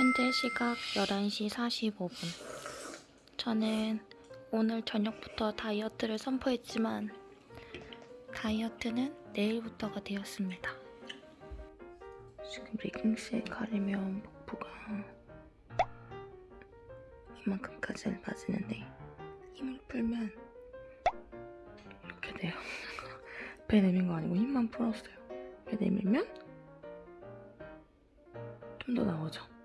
현재 시각 11시 45분. 저는 오늘 저녁부터 다이어트를 선포했지만 다이어트는 내일부터가 되었습니다. 지금 레깅스에 가리면 복부가 이만큼까지는 빠지는데 힘을 풀면 이렇게 돼요. 배 내민 거 아니고 힘만 풀었어요. 배 내밀면 좀 더 나오죠.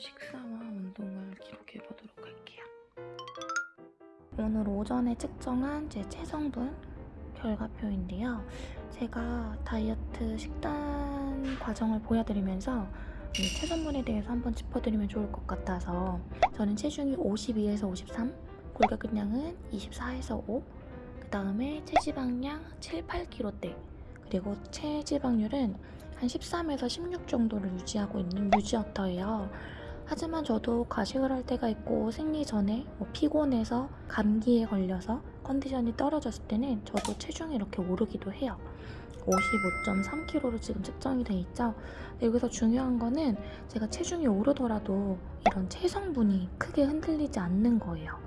식사와 운동을 기록해 보도록 할게요. 오늘 오전에 측정한 제 체성분 결과표인데요. 제가 다이어트 식단 과정을 보여드리면서 이 체성분에 대해서 한번 짚어드리면 좋을 것 같아서 저는 체중이 52에서 53, 골격근량은 24에서 5, 그 다음에 체지방량 7, 8kg대, 그리고 체지방률은 한 13에서 16 정도를 유지하고 있는 유지어터예요. 하지만 저도 가식을 할 때가 있고 생리 전에 뭐 피곤해서 감기에 걸려서 컨디션이 떨어졌을 때는 저도 체중이 이렇게 오르기도 해요. 55.3kg로 지금 측정이 돼 있죠. 여기서 중요한 거는 제가 체중이 오르더라도 이런 체성분이 크게 흔들리지 않는 거예요.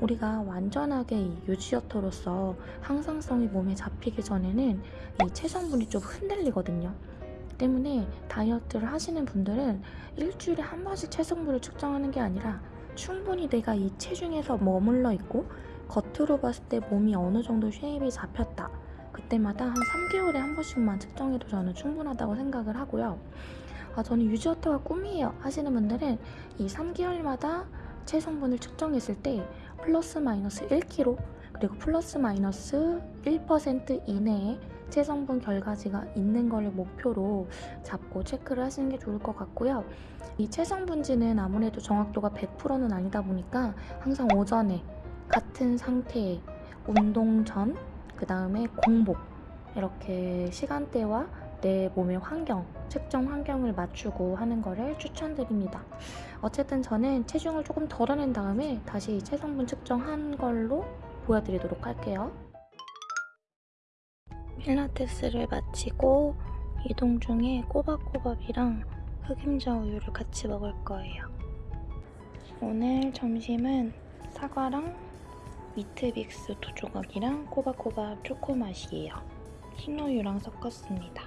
우리가 완전하게 이 유지어터로서 항상성이 몸에 잡히기 전에는 이 체성분이 좀 흔들리거든요. 때문에 다이어트를 하시는 분들은 일주일에 한 번씩 체성분을 측정하는 게 아니라 충분히 내가 이 체중에서 머물러 있고 겉으로 봤을 때 몸이 어느 정도 shape이 잡혔다. 그때마다 한 3개월에 한 번씩만 측정해도 저는 충분하다고 생각을 하고요. 아, 저는 유지어터가 꿈이에요 하시는 분들은 이 3개월마다 체성분을 측정했을 때 플러스 마이너스 1kg 그리고 플러스 마이너스 1% 이내에 체성분 결과지가 있는 걸 목표로 잡고 체크를 하시는 게 좋을 것 같고요. 이 체성분지는 아무래도 정확도가 100%는 아니다 보니까 항상 오전에 같은 상태에 운동 전, 그 다음에 공복 이렇게 시간대와 내 몸의 환경, 측정 환경을 맞추고 하는 거를 추천드립니다. 어쨌든 저는 체중을 조금 덜어낸 다음에 다시 체성분 측정한 걸로 보여드리도록 할게요. 필라테스를 마치고 이동 중에 꼬박꼬박이랑 흑임자 우유를 같이 먹을 거예요. 오늘 점심은 사과랑 미트빅스 두 조각이랑 꼬박꼬박 초코 맛이에요. 흰우유랑 섞었습니다.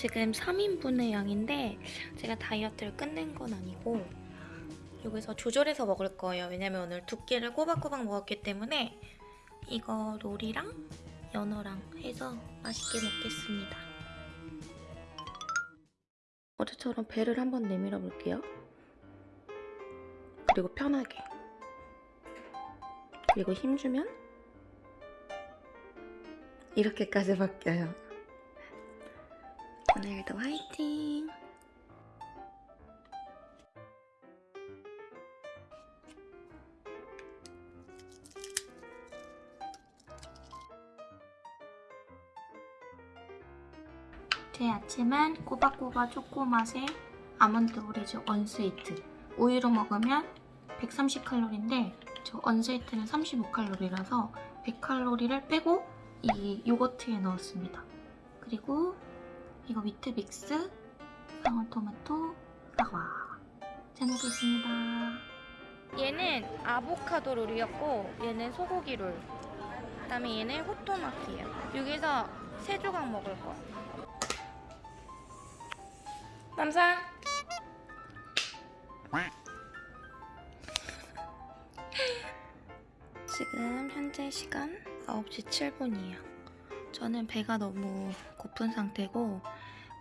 지금 3인분의 양인데 제가 다이어트를 끝낸 건 아니고 여기서 조절해서 먹을 거예요. 왜냐면 오늘 두 끼를 꼬박꼬박 먹었기 때문에 이거 롤이랑 연어랑 해서 맛있게 먹겠습니다. 어제처럼 배를 한번 내밀어 볼게요. 그리고 편하게. 그리고 힘주면 이렇게까지 바뀌어요. 오늘도 화이팅! 제 아침은 꼬박꼬박 초코 맛의 아몬드 오리지 언스위트 우유로 먹으면 130칼로리인데 저 언스위트는 35칼로리라서 100칼로리를 빼고 이 요거트에 넣었습니다. 그리고 이거 위트빅스, 방울토마토, 사과 잘 먹겠습니다. 얘는 아보카도 롤이었고 얘는 소고기 롤 그다음에 얘는 호토마키예요. 여기서 세 조각 먹을 거. 남상. 지금 현재 시간 9시 7분이에요. 저는 배가 너무 고픈 상태고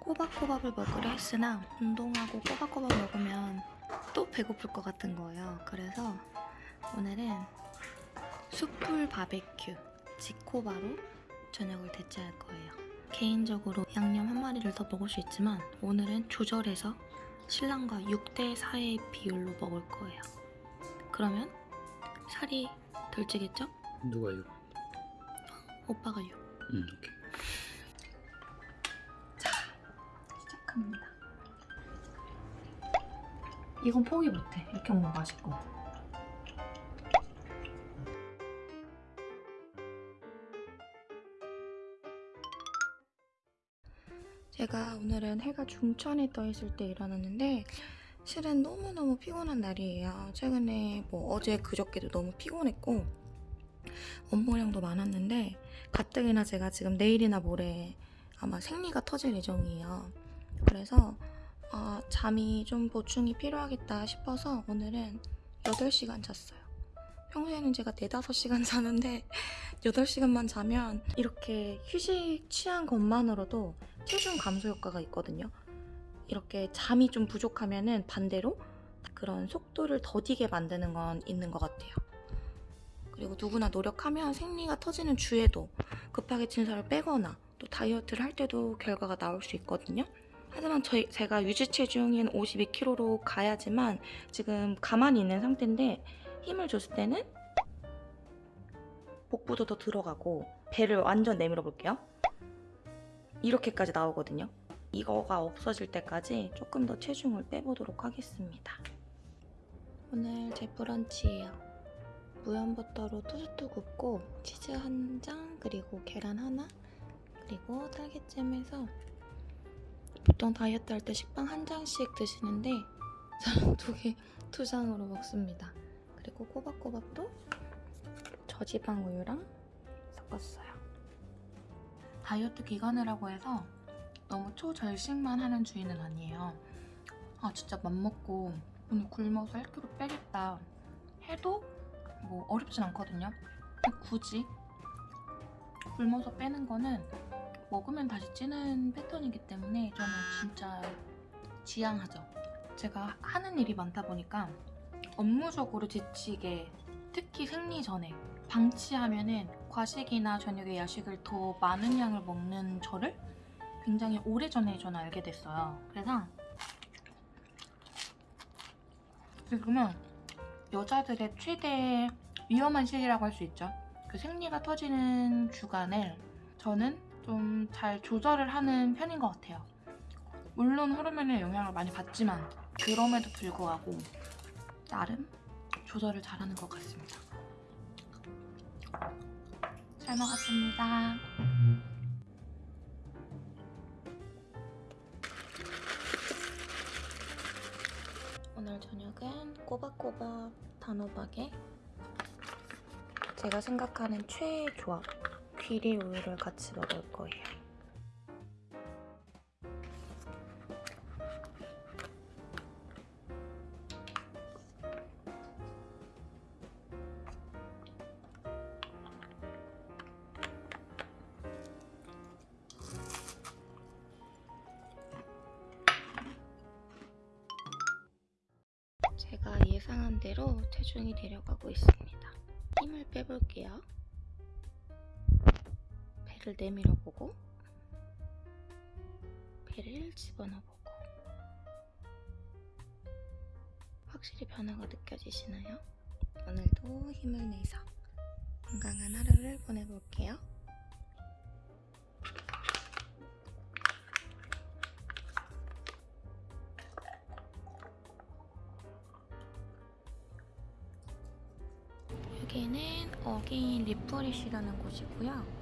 꼬박꼬박을 먹으려 했으나 운동하고 꼬박꼬박 먹으면 또 배고플 것 같은 거예요. 그래서 오늘은 숯불 바베큐 지코바로 저녁을 대체할 거예요. 개인적으로 양념 한 마리를 더 먹을 수 있지만 오늘은 조절해서 신랑과 6대 4의 비율로 먹을 거예요. 그러면 살이 덜 찌겠죠? 누가 이거? 오빠가 6. 응, 오케이. 합니다. 이건 포기 못해. 이렇게 먹으면 맛있고. 제가 오늘은 해가 중천에 떠 있을 때 일어났는데 실은 너무너무 피곤한 날이에요. 최근에 뭐 어제 그저께도 너무 피곤했고 업무량도 많았는데 가뜩이나 제가 지금 내일이나 모레 아마 생리가 터질 예정이에요. 그래서 아, 잠이 좀 보충이 필요하겠다 싶어서 오늘은 8시간 잤어요. 평소에는 제가 4, 5시간 자는데 8시간만 자면 이렇게 휴식 취한 것만으로도 체중 감소 효과가 있거든요. 이렇게 잠이 좀 부족하면 은 반대로 그런 속도를 더디게 만드는 건 있는 것 같아요. 그리고 누구나 노력하면 생리가 터지는 주에도 급하게 진살을 빼거나 또 다이어트를 할 때도 결과가 나올 수 있거든요. 하지만 저희, 제가 유지 체중인 52kg로 가야지만 지금 가만히 있는 상태인데 힘을 줬을 때는 복부도 더 들어가고 배를 완전 내밀어 볼게요. 이렇게까지 나오거든요. 이거가 없어질 때까지 조금 더 체중을 빼보도록 하겠습니다. 오늘 제 브런치예요. 무염버터로 토스트 굽고 치즈 한 장, 그리고 계란 하나, 그리고 딸기잼에서 보통 다이어트 할 때 식빵 한 장씩 드시는데 저는 두 개, 두 장으로 먹습니다. 그리고 꼬박꼬박도 저지방 우유랑 섞었어요. 다이어트 기간이라고 해서 너무 초절식만 하는 주의는 아니에요. 아 진짜 맘먹고 오늘 굶어서 1kg 빼겠다 해도 뭐 어렵진 않거든요. 굳이 굶어서 빼는 거는 먹으면 다시 찌는 패턴이기 때문에 저는 진짜 지양하죠. 제가 하는 일이 많다 보니까 업무적으로 지치게 특히 생리 전에 방치하면은 과식이나 저녁에 야식을 더 많은 양을 먹는 저를 굉장히 오래전에 저는 알게 됐어요. 그래서 지금은 여자들의 최대 위험한 시기라고 할 수 있죠. 그 생리가 터지는 주간을 저는 좀 잘 조절을 하는 편인 것 같아요. 물론 호르몬의 영향을 많이 받지만 그럼에도 불구하고 나름 조절을 잘하는 것 같습니다. 잘 먹었습니다. 오늘 저녁은 꼬박꼬박 단호박에 제가 생각하는 최애 조합 귀리 우유를 같이 먹을 거예요. 제가 예상한 대로 체중이 내려가고 있습니다. 힘을 빼볼게요. 배를 내밀어 보고 배를 집어넣어 보고 확실히 변화가 느껴지시나요? 오늘도 힘을 내서 건강한 하루를 보내볼게요. 여기는 Again Refresh라는 곳이고요.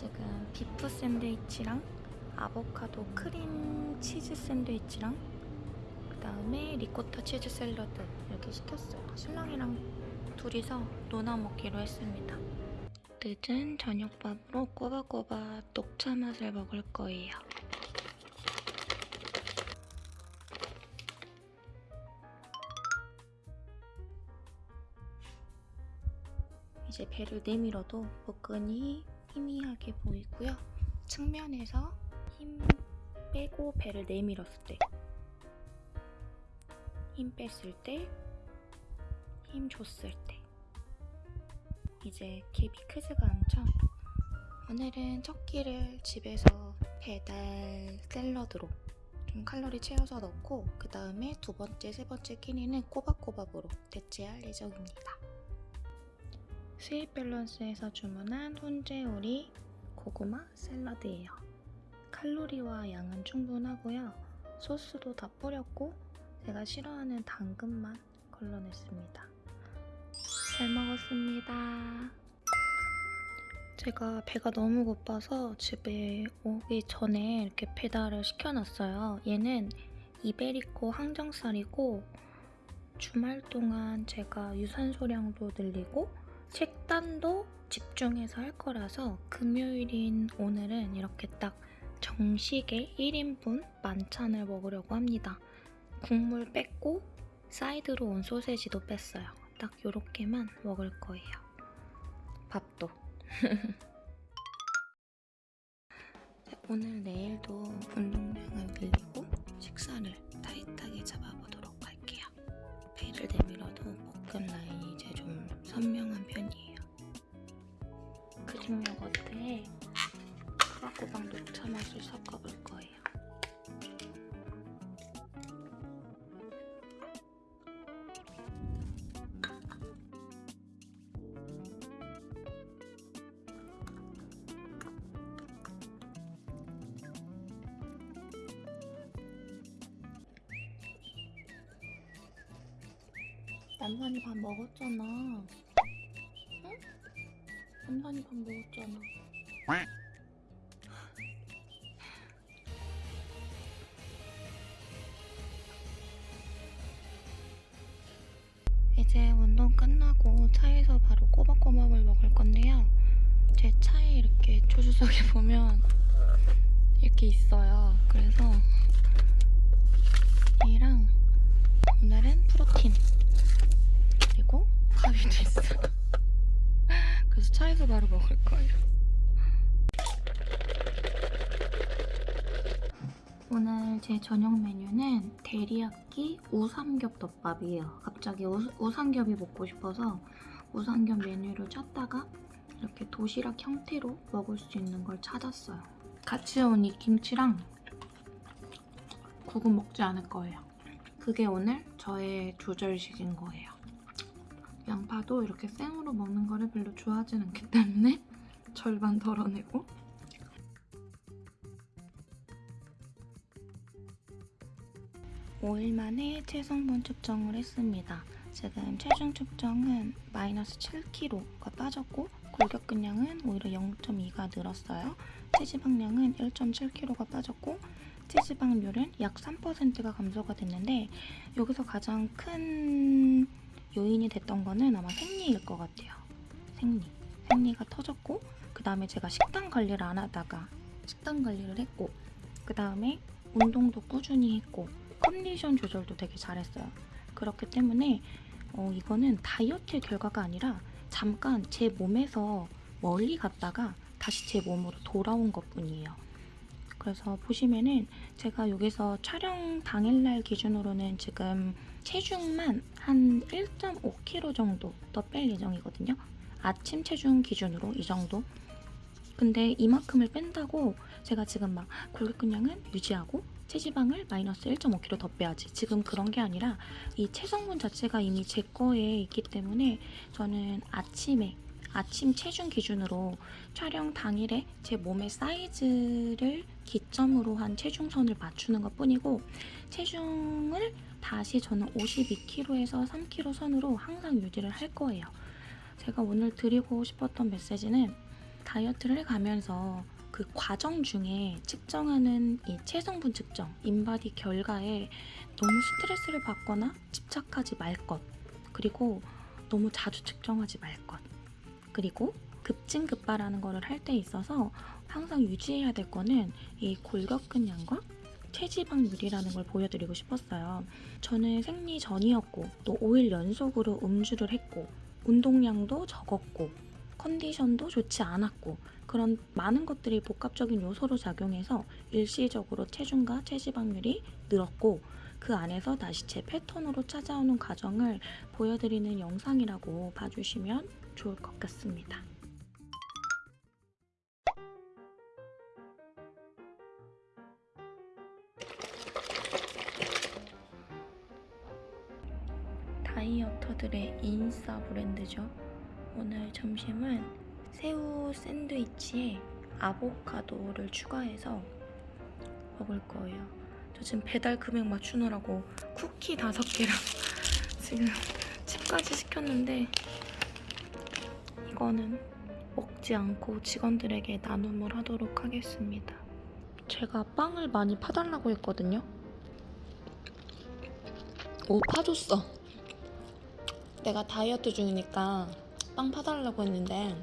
지금 beef 샌드위치랑 아보카도 크림 치즈 샌드위치랑 그 다음에 리코타 치즈 샐러드 이렇게 시켰어요. 신랑이랑 둘이서 노나 먹기로 했습니다. 늦은 저녁밥으로 꼬박꼬박 녹차 맛을 먹을 거예요. 이제 배를 내밀어도 복근이 희미하게 보이고요. 측면에서 힘 빼고 배를 내밀었을 때, 힘 뺐을 때, 힘 줬을 때. 이제 갭이 크지가 않죠? 오늘은 첫 끼를 집에서 배달 샐러드로 좀 칼로리 채워서 넣고 그 다음에 두 번째, 세 번째 끼니는 꼬박꼬박으로 대체할 예정입니다. Sweet Balance에서 주문한 훈제 오리 고구마 샐러드예요. 칼로리와 양은 충분하고요. 소스도 다 뿌렸고 제가 싫어하는 당근만 걸러냈습니다. 잘 먹었습니다. 제가 배가 너무 고파서 집에 오기 전에 이렇게 배달을 시켜놨어요. 얘는 이베리코 항정살이고 주말 동안 제가 유산소량도 늘리고 식단도 집중해서 할 거라서 금요일인 오늘은 이렇게 딱 정식의 1인분 만찬을 먹으려고 합니다. 국물 뺐고 사이드로 온 소세지도 뺐어요. 딱 요렇게만 먹을 거예요. 밥도. 오늘 내일도 운동량을 늘리고 식사를 타이트하게 잡아보도록 할게요. 배를 내밀어도 복근 라인이 이제 좀 선명한. 그릭 요거트에 꼬박꼬박 녹차 맛을 섞어볼 거예요. 남산이 밥 먹었잖아. 응? 남산이 밥 먹었잖아. 이제 운동 끝나고 차에서 바로 꼬박꼬박을 먹을 건데요. 제 차에 이렇게 조수석에 보면 이렇게 있어요. 그래서 얘랑 오늘은 프로틴 그리고 가위도 있어요. 그래서 차에서 바로 먹을 거예요. 오늘 제 저녁 메뉴는 데리야끼 우삼겹 덮밥이에요. 갑자기 우, 우삼겹이 먹고 싶어서 우삼겹 메뉴를 찾다가 이렇게 도시락 형태로 먹을 수 있는 걸 찾았어요. 같이 온 이 김치랑 국은 먹지 않을 거예요. 그게 오늘 저의 조절식인 거예요. 양파도 이렇게 생으로 먹는 거를 별로 좋아하진 않기 때문에 절반 덜어내고 5일 만에 체성분 측정을 했습니다. 지금 체중 측정은 마이너스 7kg가 빠졌고 골격근량은 오히려 0.2가 늘었어요. 체지방량은 1.7kg가 빠졌고 체지방률은 약 3%가 감소가 됐는데 여기서 가장 큰 요인이 됐던 거는 아마 생리일 것 같아요. 생리. 생리가 터졌고 그 다음에 제가 식단 관리를 안 하다가 식단 관리를 했고 그 다음에 운동도 꾸준히 했고 컨디션 조절도 되게 잘했어요. 그렇기 때문에 어, 이거는 다이어트의 결과가 아니라 잠깐 제 몸에서 멀리 갔다가 다시 제 몸으로 돌아온 것 뿐이에요. 그래서 보시면은 제가 여기서 촬영 당일날 기준으로는 지금 체중만 한 1.5kg 정도 더 뺄 예정이거든요. 아침 체중 기준으로 이 정도. 근데 이만큼을 뺀다고 제가 지금 막 골격근량은 유지하고 체지방을 마이너스 1.5kg 더 빼야지. 지금 그런 게 아니라 이 체성분 자체가 이미 제 거에 있기 때문에 저는 아침에 아침 체중 기준으로 촬영 당일에 제 몸의 사이즈를 기점으로 한 체중선을 맞추는 것 뿐이고 체중을 다시 저는 52kg에서 3kg 선으로 항상 유지를 할 거예요. 제가 오늘 드리고 싶었던 메시지는 다이어트를 해가면서 그 과정 중에 측정하는 이 체성분 측정, 인바디 결과에 너무 스트레스를 받거나 집착하지 말 것. 그리고 너무 자주 측정하지 말 것. 그리고 급진급발하는 거를 할 때 있어서 항상 유지해야 될 거는 이 골격근량과 체지방률이라는 걸 보여드리고 싶었어요. 저는 생리 전이었고 또 5일 연속으로 음주를 했고 운동량도 적었고 컨디션도 좋지 않았고 그런 많은 것들이 복합적인 요소로 작용해서 일시적으로 체중과 체지방률이 늘었고 그 안에서 다시 제 패턴으로 찾아오는 과정을 보여드리는 영상이라고 봐주시면 좋을 것 같습니다. 인싸 브랜드죠. 오늘 점심은 새우 샌드위치에 아보카도를 추가해서 먹을 거예요. 요즘 배달 금액 맞추느라고 쿠키 다섯 개랑 지금 집까지 시켰는데 이거는 먹지 않고 직원들에게 나눔을 하도록 하겠습니다. 제가 빵을 많이 파달라고 했거든요. 오, 파줬어. 내가 다이어트 중이니까 빵 파달라고 했는데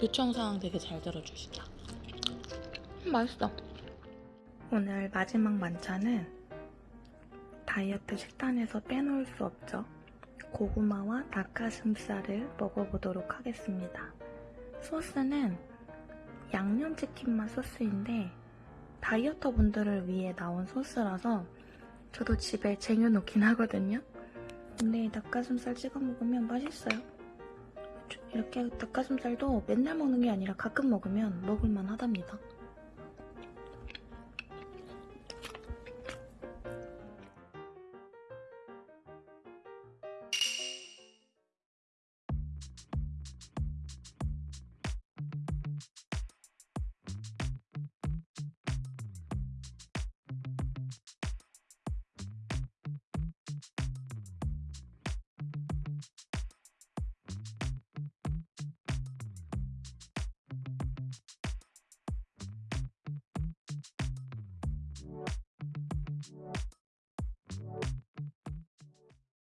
요청사항 되게 잘 들어주신다. 음, 맛있어. 오늘 마지막 만찬은 다이어트 식단에서 빼놓을 수 없죠. 고구마와 닭가슴살을 먹어보도록 하겠습니다. 소스는 양념치킨 맛 소스인데 다이어터 분들을 위해 나온 소스라서 저도 집에 쟁여놓긴 하거든요. 근데 닭가슴살 찍어 먹으면 맛있어요. 이렇게 닭가슴살도 맨날 먹는 게 아니라 가끔 먹으면 먹을만 하답니다.